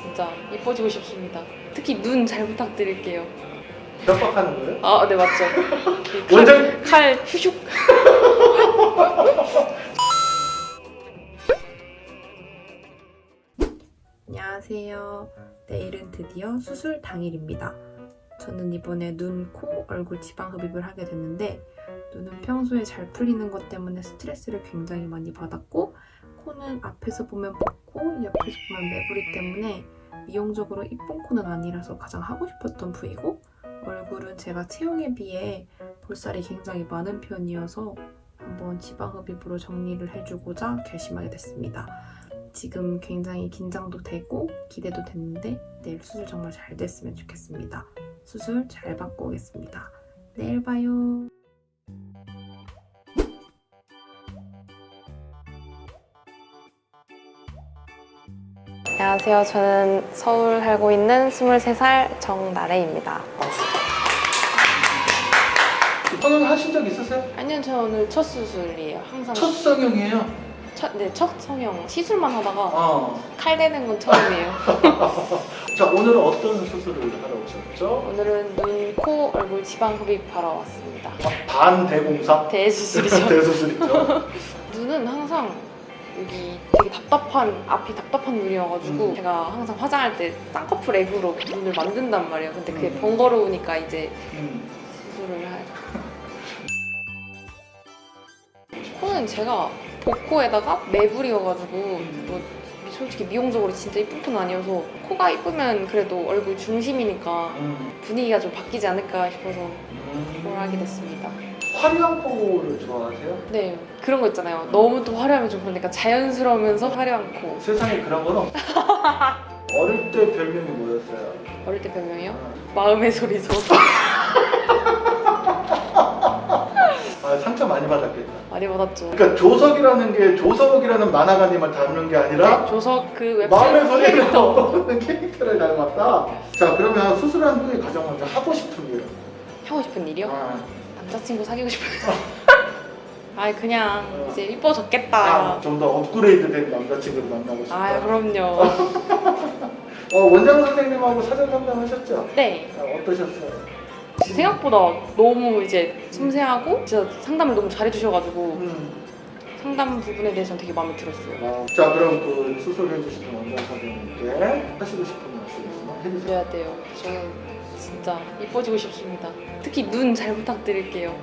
진짜 이뻐지고 싶습니다. 특히 눈 잘 부탁드릴게요. 협박하는 거예요? 아, 네 맞죠. 원장 칼 휘슉. 안녕하세요. 내일은 드디어 수술 당일입니다. 저는 이번에 눈, 코, 얼굴 지방 흡입을 하게 됐는데 눈은 평소에 잘 풀리는 것 때문에 스트레스를 굉장히 많이 받았고 코는 앞에서 보면 붓고 옆에서 보면 매부리 때문에 미용적으로 이쁜 코는 아니라서 가장 하고 싶었던 부위고 얼굴은 제가 체형에 비해 볼살이 굉장히 많은 편이어서 한번 지방 흡입으로 정리를 해주고자 결심하게 됐습니다. 지금 굉장히 긴장도 되고 기대도 됐는데 내일 수술 정말 잘 됐으면 좋겠습니다. 수술 잘 받고 오겠습니다. 내일 봐요. 안녕하세요. 저는 서울 살고 있는 23살 정나래입니다. 성형하신 적 있으세요? 아니요, 저 오늘 첫 수술이에요. 항상 첫 성형이에요? 첫, 네, 첫 성형 시술만 하다가 어. 칼 대는 건 처음이에요. 자 오늘은 어떤 수술을 하러 오셨죠? 오늘은 눈, 코, 얼굴 지방 흡입하러 왔습니다. 반대공사? 대수술이죠. 대수술이죠. 눈은 항상 여기 되게 답답한 앞이 답답한 눈이어가지고 음. 제가 항상 화장할 때 쌍꺼풀 액으로 눈을 만든단 말이에요. 근데 그게 음. 번거로우니까 이제 음. 수술을 하죠. 코는 제가 복코에다가 매부리여가지고 뭐 솔직히 미용적으로 진짜 이쁜 편 아니어서 코가 이쁘면 그래도 얼굴 중심이니까 음. 분위기가 좀 바뀌지 않을까 싶어서 음. 뭘 하게 됐습니다. 화려한 코를 좋아하세요? 네 그런 거 있잖아요. 너무 또 화려하면 좀 그러니까 자연스러우면서 화려한 코. 세상에 그런 건 없어. 어릴 때 별명이 뭐였어요? 어릴 때 별명이요? 어. 마음의 소리죠. 아, 상처 많이 받았겠다. 많이 받았죠. 그러니까 조석이라는 게 조석이라는 만화가님을 닮는 게 아니라 조석 그 웹툰 마음의 소리를. 나오는 캐릭터를 닮았다. 자 그러면 수술한 후에 가장 먼저 하고 싶은 게 하고 싶은 일이요? 아, 남자친구 사귀고 싶어요. 아 그냥 어. 이제 이뻐졌겠다. 아, 좀더 업그레이드된 남자친구를 만나고 싶다. 아 그럼요. 어, 원장 선생님하고 사전 상담하셨죠? 네. 아, 어떠셨어요? 생각보다 너무 이제 섬세하고 진짜 상담을 너무 잘해주셔가지고 음. 상담 부분에 대해서는 되게 마음에 들었어요. 아, 자 그럼 그 수술해주시는 원장 선생님께 하시고 싶은 말씀 있으면 해주세요. 그래야 돼요. 저는 진짜 이뻐지고 싶습니다. 특히 눈 잘 부탁드릴게요.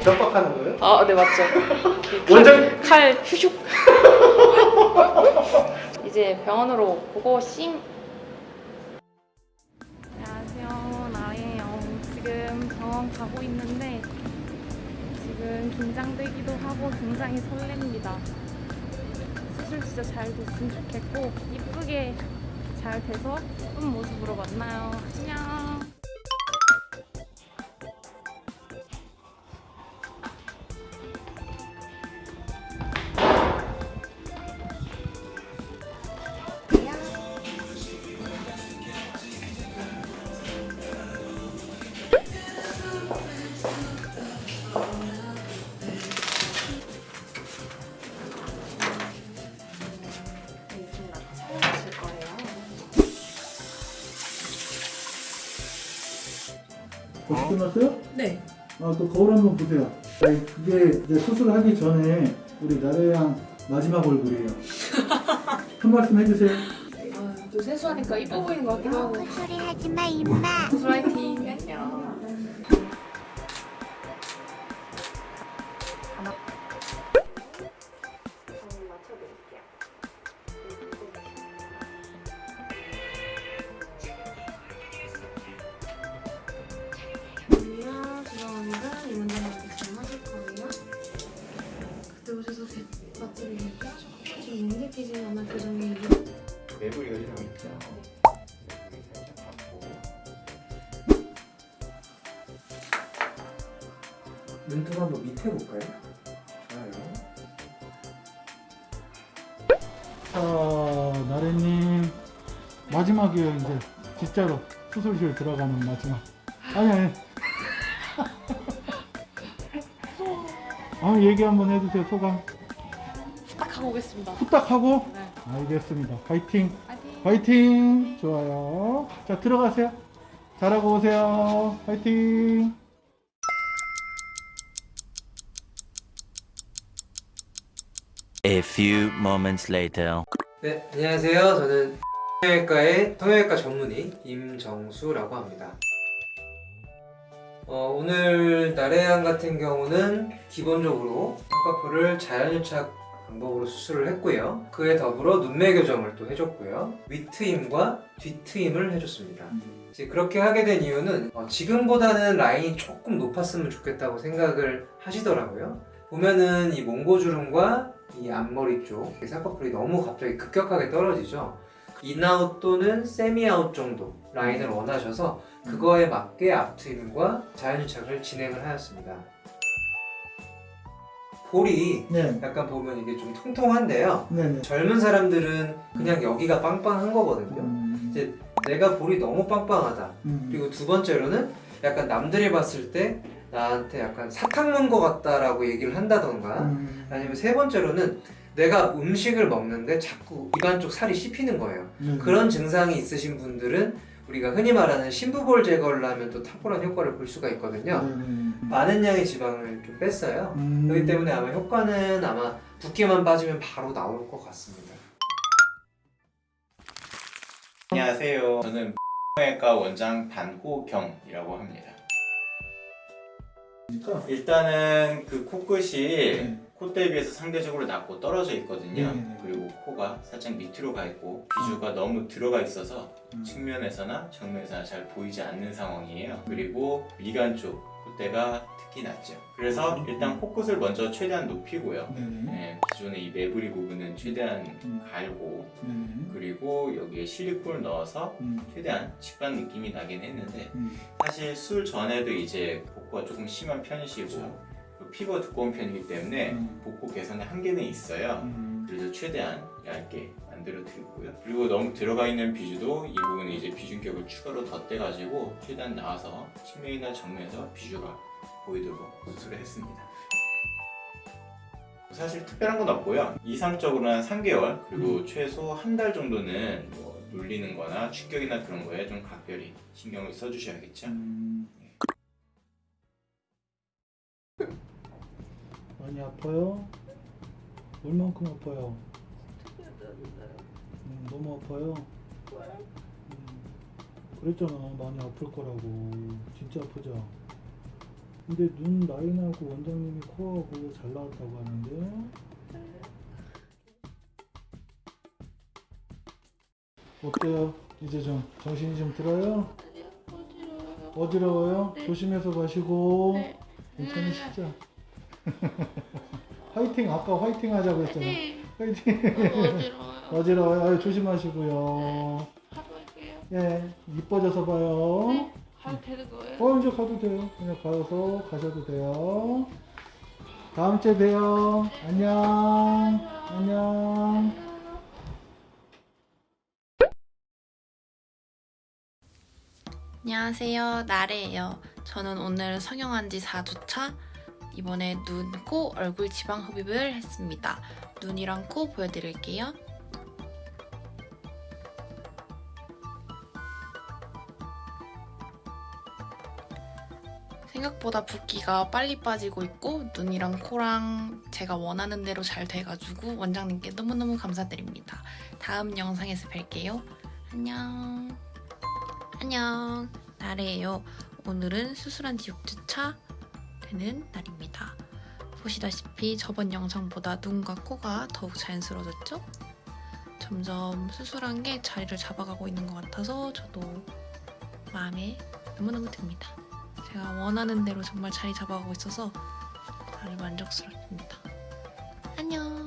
협박하는 거예요? 아 네 맞죠. 원장 칼 휘슉. 이제 병원으로 보고 심 안녕하세요. 나예요. 지금 병원 가고 있는데 지금 긴장되기도 하고 굉장히 설렙니다. 수술 진짜 잘 됐으면 좋겠고 이쁘게 잘 돼서 예쁜 모습으로 만나요. 안녕. 끝났어요? 네. 아, 그 거울 한번 보세요. 아니, 그게 이제 수술하기 전에 우리 나래양 마지막 얼굴이에요. 한 말씀 해주세요. 아, 또 세수하니까 이뻐 보이는 것 같기도 하고. 소리 하지 마 임마. 파이팅. 안녕. 능력이지 않은 표정이에요. 매부리가 좀 있죠. 살짝 갖고 눈좀 한번 밑에 볼까요? 좋아요. 자, 나래님 마지막이에요 이제 진짜로 수술실 들어가는 마지막. 아니 아니. 아 얘기 한번 해주세요 소감. 딱 하고 오겠습니다. 후딱 하고. 네. 알겠습니다. 파이팅. 파이팅. 화이팅! 좋아요. 자, 들어가세요. 잘하고 오세요. 화이팅! A few moments later. 네, 안녕하세요. 저는 통역외과의 통역외과 전문의 임정수라고 합니다. 어, 오늘 나래양 같은 경우는 기본적으로 쌍꺼풀을 자연유착 방법으로 수술을 했고요. 그에 더불어 눈매 교정을 또 해줬고요. 윗트임과 뒤트임을 해줬습니다. 이제 그렇게 하게 된 이유는 어, 지금보다는 라인이 조금 높았으면 좋겠다고 생각을 하시더라고요. 보면은 이 몽고주름과 이 앞머리 쪽 쌍꺼풀이 너무 갑자기 급격하게 떨어지죠. in-out 또는 semi-out 정도 라인을 원하셔서 그거에 맞게 앞트임과 자연유착을 진행을 하였습니다. 볼이 네. 약간 보면 이게 좀 통통한데요. 네네. 젊은 사람들은 그냥 여기가 빵빵한 거거든요. 음, 이제 내가 볼이 너무 빵빵하다. 음. 그리고 두 번째로는 약간 남들이 봤을 때 나한테 약간 사탕 먹은 것 같다라고 얘기를 한다던가 음. 아니면 세 번째로는 내가 음식을 먹는데 자꾸 입안 쪽 살이 씹히는 거예요. 네. 그런 증상이 있으신 분들은 우리가 흔히 말하는 심부볼 제거를 하면 또 탁월한 효과를 볼 수가 있거든요. 많은 양의 지방을 좀 뺐어요. 음. 그렇기 때문에 아마 효과는 아마 붓기만 빠지면 바로 나올 것 같습니다. 안녕하세요. 저는 외과 원장 반호경이라고 합니다. 일단은 그 코끝이 네. 콧대에 비해서 상대적으로 낮고 떨어져 있거든요. 네네네. 그리고 코가 살짝 밑으로 가 있고 비주가 너무 들어가 있어서 음. 측면에서나 정면에서나 잘 보이지 않는 상황이에요. 그리고 미간 쪽 콧대가 특히 낮죠. 그래서 음. 일단 코끝을 먼저 최대한 높이고요. 네네. 네, 기존의 이 매부리 부분은 최대한 음. 갈고. 그리고 여기에 실리콘을 넣어서 음. 최대한 직방 느낌이 나긴 했는데 음. 사실 술 전에도 이제 복부가 조금 심한 편이시고 피부가 두꺼운 편이기 때문에 음. 복부 개선에 한계는 있어요. 음. 그래서 최대한 얇게 만들어 드리고요. 그리고 너무 들어가 있는 비주도 이 부분에 이제 비중격을 추가로 덧대 가지고 최대한 나와서 측면이나 정면에서 비주가 보이도록 수술을 했습니다. 사실 특별한 건 없고요. 이상적으로는 한 3개월 그리고 최소 한 달 정도는 뭐 눌리는 거나 충격이나 그런 거에 좀 각별히 신경을 써주셔야겠죠. 음. 많이 아파요? 얼만큼 아파요? 음, 너무 아파요? 음, 그랬잖아 많이 아플 거라고 진짜 아프죠? 근데 눈 라인하고 원장님이 코하고 잘 나왔다고 하는데 어때요? 이제 좀 정신이 좀 들어요? 어지러워요? 조심해서 가시고 네. 괜찮으시죠? 화이팅 아까 화이팅 하자고 했잖아 화이팅 어지러워요. 어지러워요 아유, 조심하시고요 가볼게요. 예 이뻐져서 봐요 네. 가도 되는 거예요? 어 이제 가도 돼요 그냥 가서 가셔도 돼요 다음 주에 봬요 안녕 안녕 안녕하세요. 나래예요. 저는 오늘 성형한 지 4주차. 이번에 눈, 코, 얼굴 지방 흡입을 했습니다. 눈이랑 코 보여드릴게요. 생각보다 붓기가 빨리 빠지고 있고 눈이랑 코랑 제가 원하는 대로 잘 돼가지고 원장님께 너무너무 감사드립니다. 다음 영상에서 뵐게요. 안녕. 안녕. 나래예요. 오늘은 수술한 지 6주차 되는 날입니다. 보시다시피 저번 영상보다 눈과 코가 더욱 자연스러워졌죠? 점점 수술한 게 자리를 잡아가고 있는 것 같아서 저도 마음에 너무너무 듭니다. 제가 원하는 대로 정말 자리 잡아가고 있어서 다들 만족스럽습니다. 안녕.